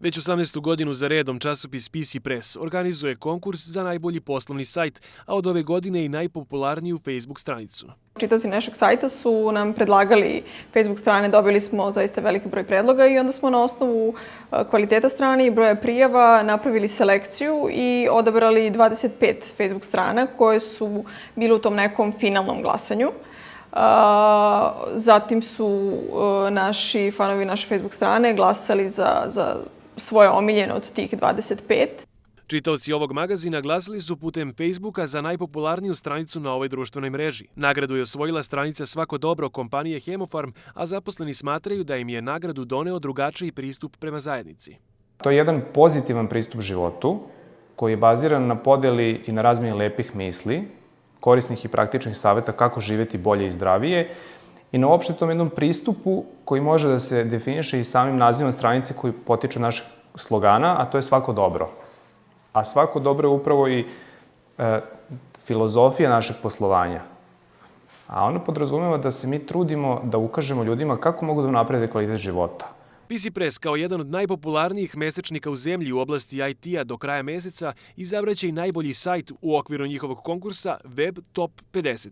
Već 18. godinu za redom časopis PC Press organizuje konkurs za najbolji poslovni sajt, a od ove godine i najpopularniju Facebook stranicu. Čitaoci našeg sajta su nam predlagali Facebook strane, dobili smo zaista veliki broj predloga i onda smo na osnovu e, kvaliteta strane i broja prijava napravili selekciju i odabrali 25 Facebook strana koje su bile u tom nekom finalnom glasanju. Zatim su e, naši fanovi naše Facebook strane glasali za, za svoje omiljene od tih 25. Čitaoci ovog magazina glasili su putem Facebooka za najpopularniju stranicu na ovoj društvenoj mreži. Nagradu je osvojila stranica Svako dobro kompanije Hemofarm, a zaposleni smatraju da im je nagradu doneo drugačiji pristup prema zajednici. To je jedan pozitivan pristup životu koji je baziran na podeli i na razmijeni lepih misli, korisnih i praktičnih saveta kako živeti bolje i zdravije i na uopšte jednom pristupu koji može da se definiše i samim nazivom stranice koji potiče našeg slogana, a to je svako dobro. A svako dobro je upravo i e, filozofija našeg poslovanja. A ono podrazumeva da se mi trudimo da ukažemo ljudima kako mogu da naprede kvalitet života. PC Press kao jedan od najpopularnijih mesečnika u zemlji u oblasti IT-a do kraja meseca izabraće i najbolji sajt u okviru njihovog konkursa Web Top 50.